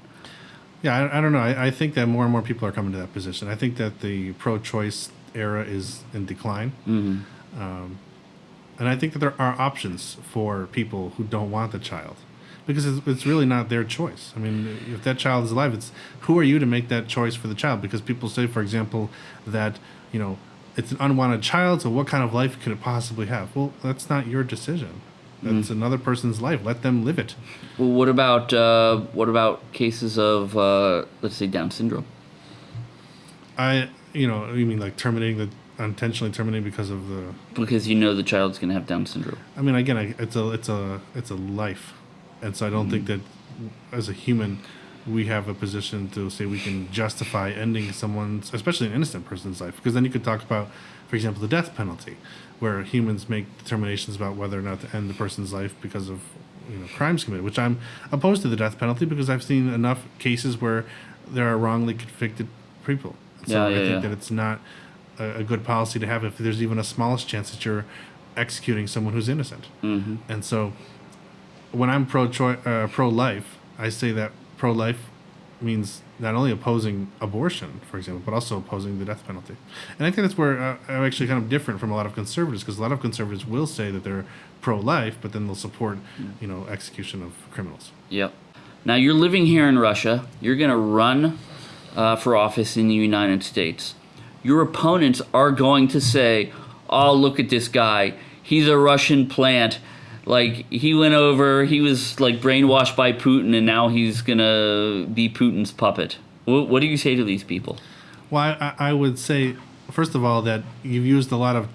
Yeah, I, I don't know. I, I think that more and more people are coming to that position. I think that the pro-choice era is in decline, hmm um, and I think that there are options for people who don't want the child, because it's, it's really not their choice. I mean, if that child is alive, it's who are you to make that choice for the child? Because people say, for example, that you know it's an unwanted child, so what kind of life could it possibly have? Well, that's not your decision. That's another person's life. Let them live it. Well, what about uh, what about cases of uh, let's say Down syndrome? I, you know, you mean like terminating the intentionally terminating because of the Because you know the child's going to have Down syndrome. I mean, again, I, it's a it's a it's a life, and so I don't think that as a human, we have a position to say we can justify ending someone's, especially an innocent person's life, because then you could talk about, for example, the death penalty, where humans make determinations about whether or not to end the person's life because of you know crimes committed. Which I'm opposed to the death penalty because I've seen enough cases where there are wrongly convicted people. So Yeah, I yeah, think yeah. that it's not a, a good policy to have if there's even a smallest chance that you're executing someone who's innocent. hmm And so, when I'm pro uh, pro life, I say that pro life means not only opposing abortion, for example, but also opposing the death penalty. And I think that's where uh, I'm actually kind of different from a lot of conservatives, because a lot of conservatives will say that they're pro life, but then they'll support, you know, execution of criminals. Yep. Now you're living here in Russia. You're going to run uh, for office in the United States. Your opponents are going to say, "Oh, look at this guy. He's a Russian plant. Like he went over. He was like brainwashed by Putin, and now he's gonna be Putin's puppet." What, what do you say to these people? Well, I, I would say, first of all, that you've used a lot of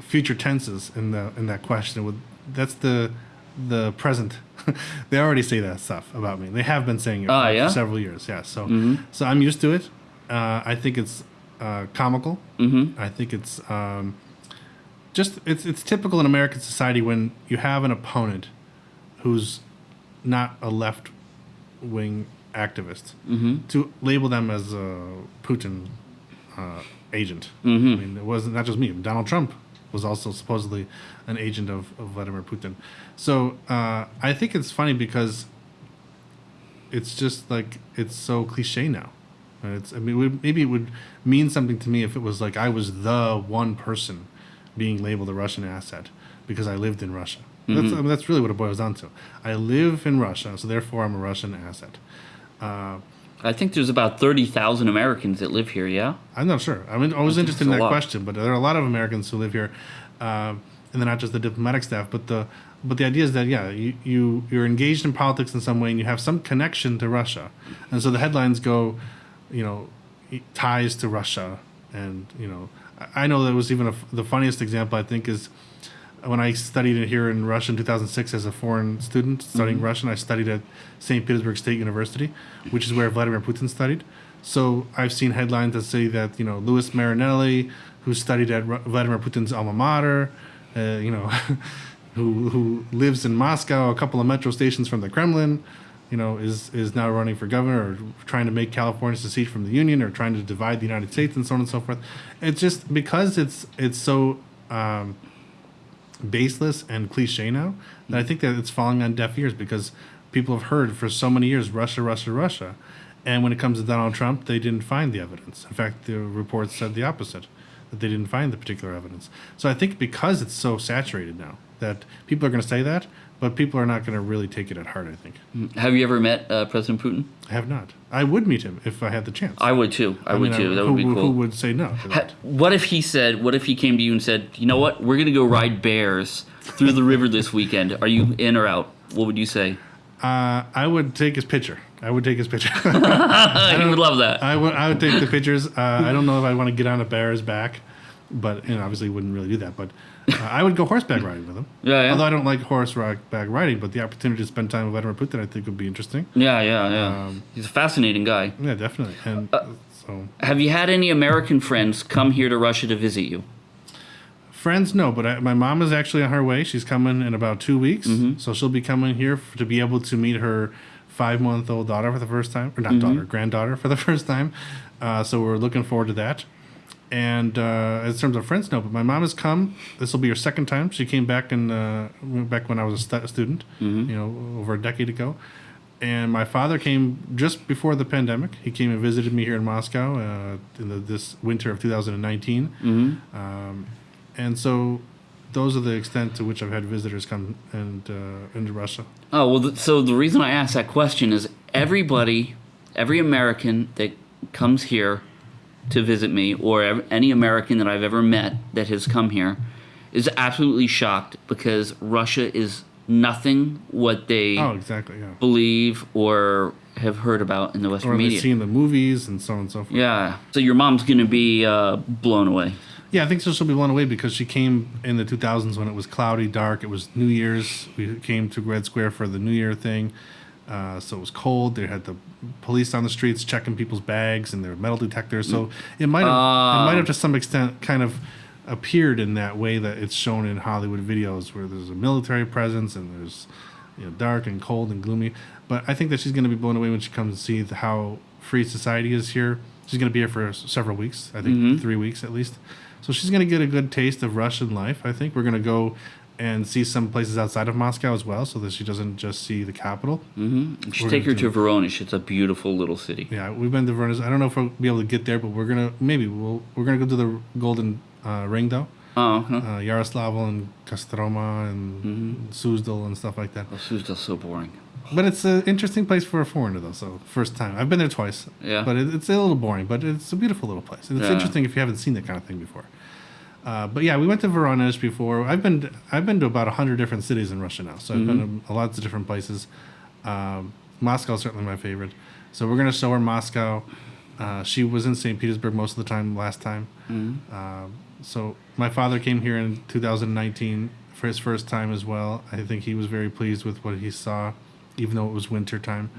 future tenses in the in that question. With that's the the present. (laughs) they already say that stuff about me. They have been saying it Ah, for, yeah? several years. Yeah. So so I'm used to it. Uh, I think it's uh, comical. Mm-hmm. I think it's um, just it's it's typical in American society when you have an opponent who's not a left wing activist to label them as a Putin uh, agent. I mean, it wasn't not just me. Donald Trump was also supposedly an agent of, of Vladimir Putin. So uh, I think it's funny because it's just like it's so cliche now. It's I mean maybe it would mean something to me if it was like I was the one person being labeled a Russian asset because I lived in Russia. That's I mean, that's really what it boils down to. I live in Russia, so therefore I'm a Russian asset. Uh, I think there's about thirty thousand Americans that live here. Yeah. I'm not sure. I mean, I was interested in that lot. question, but there are a lot of Americans who live here, um, and they're not just the diplomatic staff. But the but the idea is that yeah, you, you you're engaged in politics in some way, and you have some connection to Russia, and so the headlines go, you know, ties to Russia, and you know, I know that was even a the funniest example I think is when I studied it here in Russia in 2006 as a foreign student studying Russian, I studied at St. Petersburg State University, which is where Vladimir Putin studied. So I've seen headlines that say that you know Louis Marinelli, who studied at Ru- Vladimir Putin's alma mater, uh, you know, (laughs) who who lives in Moscow, a couple of metro stations from the Kremlin, you know, is is now running for governor or trying to make California secede from the Union or trying to divide the United States and so on and so forth. It's just because it's it's so. Um, baseless and cliche now that I think that it's falling on deaf ears because people have heard for so many years Russia, Russia, Russia. And when it comes to Donald Trump, they didn't find the evidence. In fact, the reports said the opposite, that they didn't find the particular evidence. So I think because it's so saturated now that people are going to say that, but people are not going to really take it at heart, I think. Have you ever met uh, President Putin? I have not. I would meet him if I had the chance. I would too. I, would mean, too. That who, would be cool. Who would say no Ha- What if he said? What if he came to you and said, "You know what? We're gonna go ride bears through the river this weekend. Are you in or out?" What would you say? Uh, I would take his picture. I would take his picture. (laughs) he would love that. (laughs) I would I would take the pictures. Uh, I don't know if I want to get on a bear's back, but know, obviously wouldn't really do that. But uh, I would go horseback riding with him. Yeah, yeah. Although I don't like horseback riding, but the opportunity to spend time with Vladimir Putin, I think, would be interesting. Yeah, yeah, yeah. Um, He's a fascinating guy. Yeah, definitely. And Uh, so Have you had any American friends come here to Russia to visit you? friends, no. But I, my mom is actually on her way. She's coming in about two weeks, Mm-hmm. so she'll be coming here f- to be able to meet her five-month-old daughter for the first time, or not Mm-hmm. daughter, granddaughter for the (laughs) first time. Uh, so we're looking forward to that. And uh, in terms of friends, no. But my mom has come. This will be her second time. She came back in uh, back when I was a stu- student, Mm-hmm. you know, over a decade ago. And my father came just before the pandemic. He came and visited me here in Moscow uh, in the, this winter of 2019. Mm-hmm. Um, and so those are the extent to which I've had visitors come and uh, into Russia. Oh well. Th- so the reason I asked that question is everybody, every American that comes here to visit me, or any American that I've ever met that has come here, is absolutely shocked because Russia is nothing what they Oh, exactly. Yeah. believe or have heard about in the Western Or media. seen the movies and so on and so forth. Yeah. So your mom's gonna be uh, blown away. Yeah, I think so. She'll be blown away because she came in the 2000s when it was cloudy, dark. It was New Year's. We came to Red Square for the New Year thing. Uh, so it was cold. They had the police on the streets checking people's bags and their metal detectors. So mm. it might have, it might have ah. to some extent kind of appeared in that way that it's shown in Hollywood videos where there's a military presence and there's you know dark and cold and gloomy. But I think that she's going to be blown away when she comes to see the, how free society is here. She's going to be here for several weeks. I think mm-hmm. three weeks at least. So she's going to get a good taste of Russian life. I think we're going to go and see some places outside of Moscow as well, so that she doesn't just see the capital. You should take her to Voronezh. It's a beautiful little city. Yeah, we've been to Venice. I don't know if we'll be able to get there, but we're gonna maybe we'll we're gonna go to the Golden uh, Ring though, Oh, huh. uh, Yaroslavl and Kostroma and Suzdal and stuff like that. Oh, Suzdal's so boring. But it's an interesting place for a foreigner though. So first time I've been there twice. Yeah. But it, it's a little boring, but it's a beautiful little place. And it's Yeah. interesting if you haven't seen that kind of thing before. Uh, but yeah, we went to Voronezh before. I've been I've been to about hundred different cities in Russia now, so I've been to lots of different places. Um, Moscow is certainly my favorite. So we're gonna show her Moscow. Uh, she was in St. Petersburg most of the time last time. Um, so my father came here in 2019 for his first time as well. I think he was very pleased with what he saw, even though it was winter time.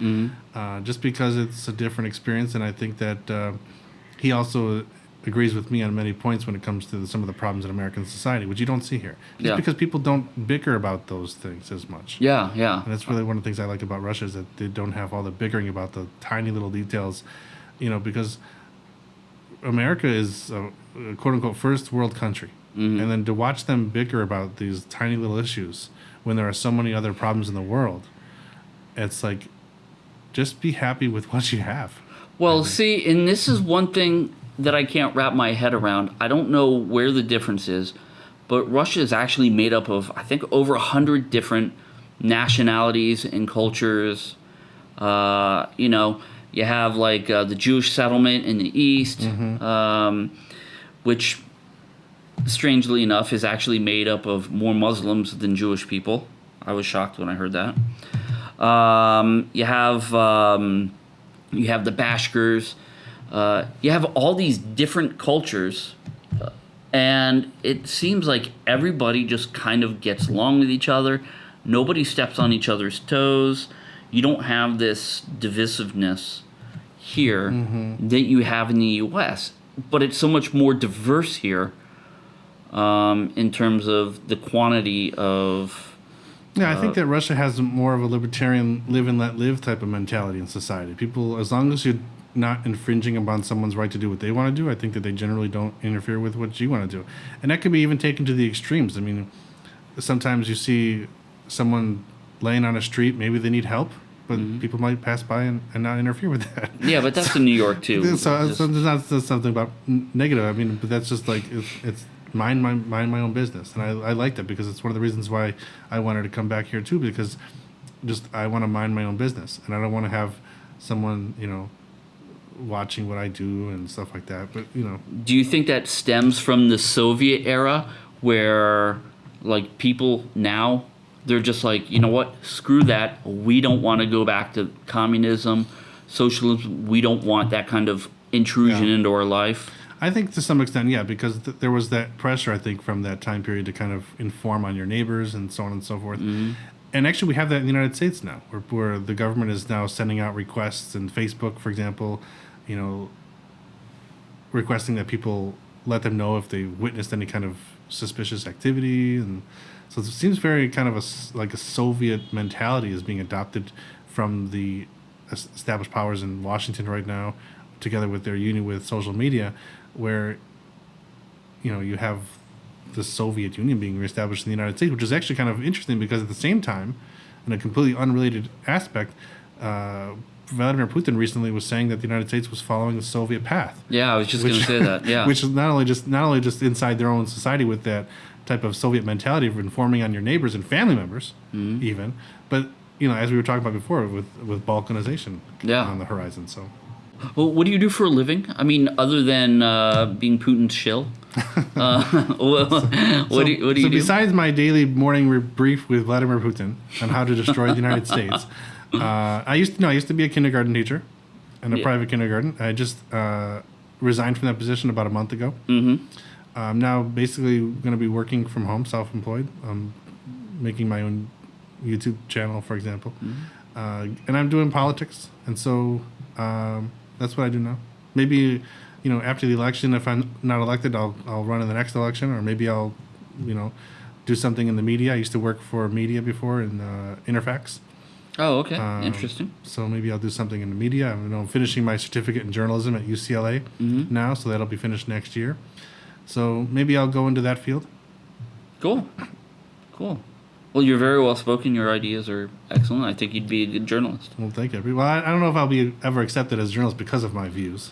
Uh, just because it's a different experience, and I think that uh, he also agrees with me on many points when it comes to some of the problems in American society, which you don't see here. Just Yeah. because people don't bicker about those things as much. Yeah, yeah. And that's really one of the things I like about Russia is that they don't have all the bickering about the tiny little details, you know, because America is a, a quote unquote first world country. Mm-hmm. And then to watch them bicker about these tiny little issues when there are so many other problems in the world, it's like, just be happy with what you have. Well, see, and this is one thing that I can't wrap my head around. I don't know where the difference is, but Russia is actually made up of, I think, over a hundred different nationalities and cultures. Uh, you know, you have like uh, the Jewish settlement in the east, um, which, strangely enough, is actually made up of more Muslims than Jewish people. I was shocked when I heard that. Um, you have. Um, you have the Bashkirs, uh, you have all these different cultures, uh, and it seems like everybody just kind of gets along with each other. Nobody steps on each other's toes. You don't have this divisiveness here that you have in the U.S., but it's so much more diverse here um, in terms of the quantity of. Yeah, I Uh, think that Russia has more of a libertarian live and let live type of mentality in society. People, as long as you're not infringing upon someone's right to do what they want to do, I think that they generally don't interfere with what you want to do. And that can be even taken to the extremes. I mean, sometimes you see someone laying on a street, maybe they need help, but Mm-hmm. people might pass by and, and not interfere with that. Yeah, but that's in New York too. (laughs) so, Just- so there's not there's something about negative. I mean, but that's just like it's, it's mind my mind my own business, and I I like that because it's one of the reasons why I wanted to come back here too because just I want to mind my own business, and I don't want to have someone you know watching what I do and stuff like that. But you know, do you think that stems from the Soviet era where like people now they're just like, you know what, screw that. We don't want to go back to communism, socialism. We don't want that kind of intrusion Yeah. into our life. I think to some extent, yeah, because th- there was that pressure, I think, from that time period to kind of inform on your neighbors and so on and so forth. Mm-hmm. And actually, we have that in the United States now, where, where the government is now sending out requests, and Facebook, for example, you know, requesting that people let them know if they witnessed any kind of suspicious activity, and so it seems very kind of a like a Soviet mentality is being adopted from the established powers in Washington right now, together with their union with social media, where you know you have the Soviet Union being reestablished in the United States, which is actually kind of interesting because at the same time, in a completely unrelated aspect, uh, Vladimir Putin recently was saying that the United States was following the Soviet path. Yeah, I was just going to say that. Yeah. (laughs) which is not only just not only just inside their own society with that type of Soviet mentality of informing on your neighbors and family members, Mm-hmm. even, but you know, as we were talking about before, with with Balkanization Yeah. on the horizon. So well, what do you do for a living? I mean, other than uh, being Putin's shill? (laughs) Uh, (laughs) what, what do you, what do, so you do? besides my daily morning brief with Vladimir Putin on how to destroy the United States, uh, I used to no, I used to be a kindergarten teacher in a Yeah. private kindergarten. I just uh, resigned from that position about a month ago. Mm-hmm. I'm now basically going to be working from home, self-employed. I'm making my own YouTube channel, for example, Mm-hmm. uh, and I'm doing politics, and so um, that's what I do now. Maybe. You know, after the election, if I'm not elected, I'll I'll run in the next election, or maybe I'll, you know, do something in the media. I used to work for media before in uh, Interfax, oh, okay. Um, Interesting. so maybe I'll do something in the media. I'm, you know, finishing my certificate in journalism at UCLA now, so that'll be finished next year. So maybe I'll go into that field. Cool. Cool. Well, you're very well spoken. Your ideas are excellent. I think you'd be a good journalist. Well, thank you. Well, I, I don't know if I'll be ever accepted as a journalist because of my views,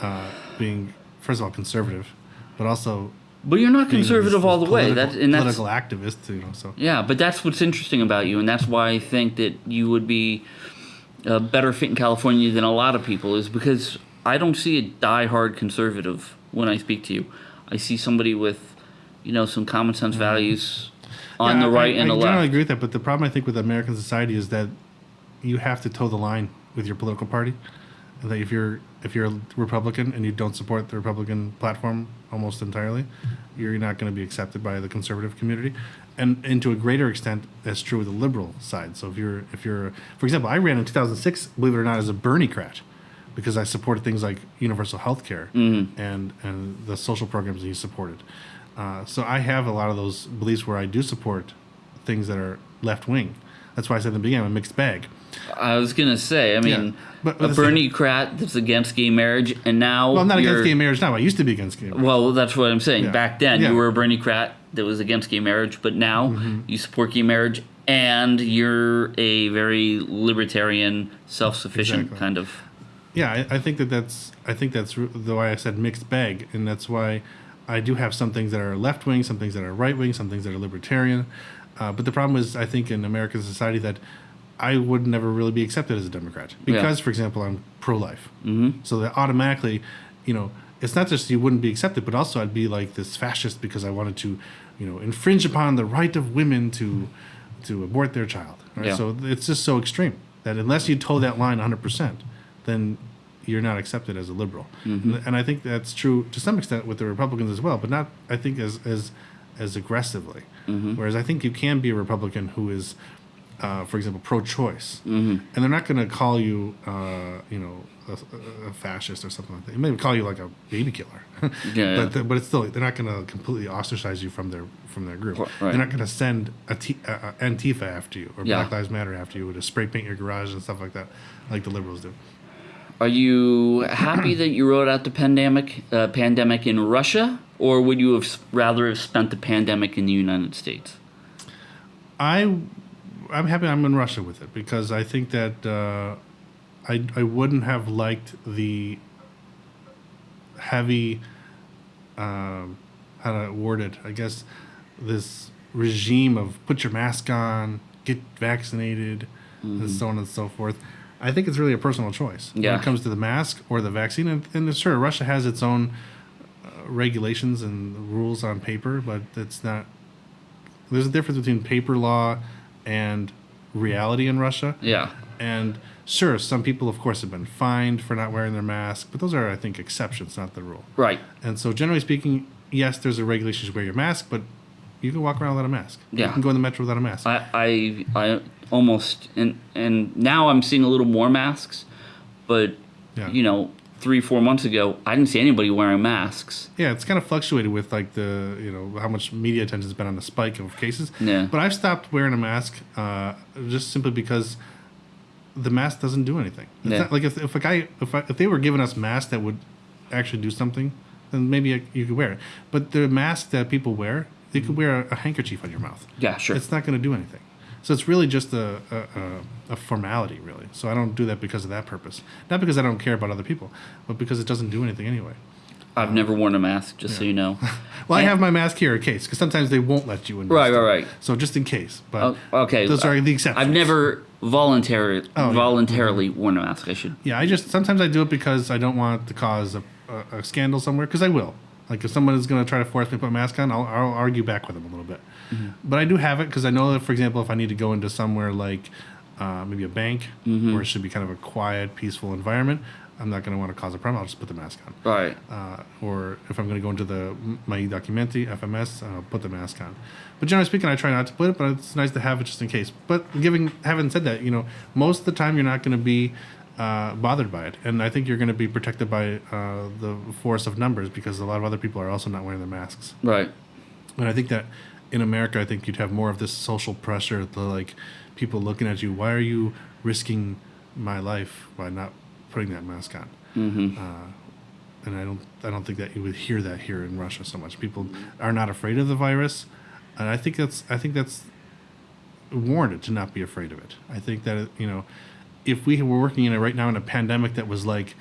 uh, being first of all conservative, but also But you're not conservative all the way. political- That and that's political activist. You know, so yeah. But that's what's interesting about you, and that's why I think that you would be a better fit in California than a lot of people. Is because I don't see a die-hard conservative when I speak to you. I see somebody with, you know, some common sense values on Mm-hmm. Yeah, the right I, and I the generally left. agree with that, but the problem I think with American society is that you have to toe the line with your political party. And that if you're if you're a Republican and you don't support the Republican platform almost entirely, you're not going to be accepted by the conservative community. And, and to a greater extent, that's true with the liberal side. So if you're if you're, for example, I ran in 2006, believe it or not, as a Bernie-crat, because I supported things like universal health care and and the social programs that he supported. Uh, so I have a lot of those beliefs where I do support things that are left wing. That's why I said in the beginning I'm a mixed bag. I was gonna say, I mean, but- but a Bernie Crat that's against gay marriage, and now Well, I'm not against gay marriage now. I used to be against gay marriage. Well, that's what I'm saying. Yeah. Back then, Yeah. you were a Bernie Crat that was against gay marriage, but now Mm-hmm. you support gay marriage, and you're a very libertarian, self-sufficient Exactly. kind of. Yeah, I, I think that that's I think that's the why I said mixed bag, and that's why I do have some things that are left wing, some things that are right wing, some things that are libertarian. Uh, but the problem is, I think in American society that I would never really be accepted as a Democrat because, for example, I'm pro life. Mm-hmm. So that automatically, you know, it's not just you wouldn't be accepted, but also I'd be like this fascist because I wanted to, you know, infringe upon the right of women to to abort their child. Right? Yeah. So it's just so extreme that unless you toe that line 100%, then you're not accepted as a liberal. And I think that's true to some extent with the Republicans as well, but not I think as as as aggressively. Whereas I think you can be a Republican who is uh, for example, pro-choice, and they're not going to call you, uh, you know, a, a fascist or something like that. They may call you like a baby killer, (laughs) Yeah, but the, but it's still they're not going to completely ostracize you from their from their group. Right. They're not going to send a T, uh, Antifa after you or Yeah. Black Lives Matter after you to spray paint your garage and stuff like that, like the liberals do. Are you happy that you rode out the pandemic uh, pandemic in Russia, or would you have rather have spent the pandemic in the United States? I I'm happy I'm in Russia with it because I think that uh, I I wouldn't have liked the heavy um, how to word it I guess this regime of put your mask on get vaccinated and so on and so forth. I think it's really a personal choice when it comes to the mask or the vaccine. And, and sure, Russia has its own uh, regulations and rules on paper, but it's not there's a difference between paper law and reality in Russia. Yeah. And sure, some people, of course, have been fined for not wearing their mask, but those are, I think, exceptions, not the rule. Right. And so, generally speaking, yes, there's a regulation to wear your mask, but you can walk around without a mask. Yeah. You can go in the metro without a mask. I, I, I almost and and now I'm seeing a little more masks, but Yeah. you know, three four months ago I didn't see anybody wearing masks. yeah, it's kind of fluctuated with like the you know how much media attention's been on the spike of cases. Yeah. But I've stopped wearing a mask uh, just simply because the mask doesn't do anything. It's Yeah. not, like if, if a guy if I, if they were giving us masks that would actually do something, then maybe I, you could wear it. But the mask that people wear, they could wear a, a handkerchief on your mouth. Yeah, sure. It's not going to do anything. So it's really just a, a, a, formality, really. So I don't do that because of that purpose. Not because I don't care about other people, but because it doesn't do anything anyway. I've never worn a mask, just so you know. (laughs) Well, I have my mask here in case, because sometimes they won't let you in. Right, right, right. So just in case. But Oh, okay. those are the exceptions. I've never voluntarily Oh, yeah. voluntarily worn a mask. I should. Yeah, I just sometimes I do it because I don't want to cause a, a, a scandal somewhere. Because I will. Like if someone is going to try to force me to put a mask on, I'll, I'll argue back with them a little bit. Mm-hmm. But I do have it because I know that, for example, if I need to go into somewhere like uh, maybe a bank Mm-hmm. where it should be kind of a quiet, peaceful environment, I'm not going to want to cause a problem. I'll just put the mask on. Right. uh, or if I'm going to go into the my documenti FMS, I'll put the mask on. But generally speaking, I try not to put it, but it's nice to have it just in case. But giving having said that, you know, most of the time you're not going to be uh, bothered by it, and I think you're going to be protected by uh, the force of numbers because a lot of other people are also not wearing their masks. Right. And I think that in America, I think you'd have more of this social pressure, the like people looking at you. Why are you risking my life by not putting that mask on? Mm-hmm. Uh, and I don't, I don't think that you would hear that here in Russia so much. People are not afraid of the virus, and I think that's, I think that's warranted to not be afraid of it. I think that you know, if we were working in it right now in a pandemic that was like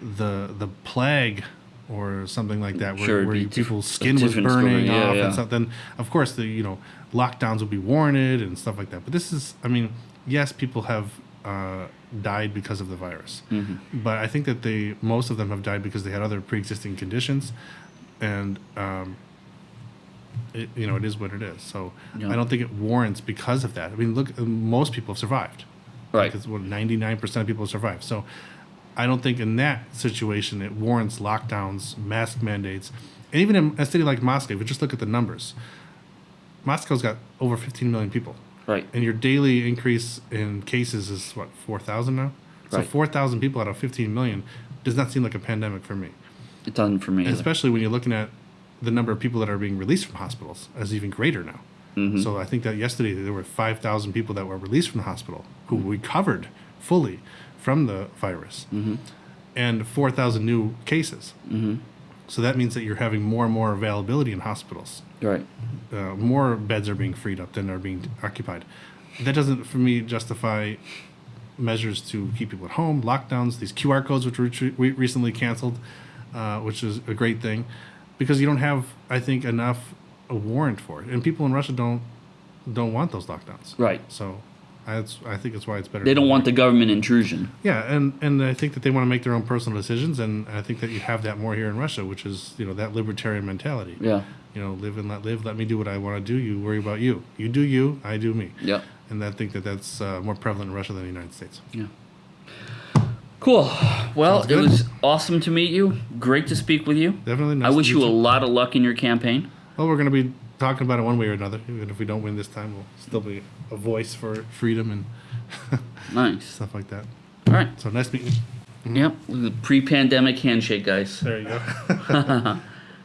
the the plague or something like that, where, Sure, where you- people's skin was story. burning off yeah. and something. of course the you know lockdowns would be warranted and stuff like that. But this is, I mean, yes, people have uh, died because of the virus, Mm-hmm. but I think that they most of them have died because they had other pre-existing conditions, and um, it, you know it is what it is. So Yeah. I don't think it warrants because of that. I mean, look, most people have survived. Right. Because ninety nine percent of people have survived. So I don't think in that situation it warrants lockdowns, mask mandates, and even in a city like Moscow, if you just look at the numbers, Moscow's got over fifteen million people, Right. and your daily increase in cases is what four thousand now. So Right. 4,000 people out of 15 million does not seem like a pandemic for me. It doesn't for me. Especially when you're looking at the number of people that are being released from hospitals as even greater now. Mm-hmm. So I think that yesterday there were 5,000 people that were released from the hospital who recovered fully from the virus, Mm-hmm. and 4,000 new cases. Mm-hmm. So that means that you're having more and more availability in hospitals. Right. Uh, more beds are being freed up than are being occupied. That doesn't, for me, justify measures to keep people at home, lockdowns, these QR codes which re- recently canceled, uh, which is a great thing, because you don't have, I think, enough a warrant for it, and people in Russia don't don't want those lockdowns. Right. So, that's I think it's why it's better. They don't want the government intrusion. Yeah, and and I think that they want to make their own personal decisions, and I think that you have that more here in Russia, which is you know that libertarian mentality. Yeah. You know, live and let live. Let me do what I want to do. You worry about you. You do you. I do me. Yeah. And I think that that's uh, more prevalent in Russia than the United States. Yeah. Cool. Well, it was awesome to meet you. Great to speak with you. Definitely. I wish you meet a lot of luck in your campaign. Well, we're going to be talking about it one way or another. Even if we don't win this time, we'll still be a voice for freedom and (laughs) Nice. stuff like that. All right. So nice meeting you. Yep. The pre-pandemic handshake, guys. There you go. (laughs)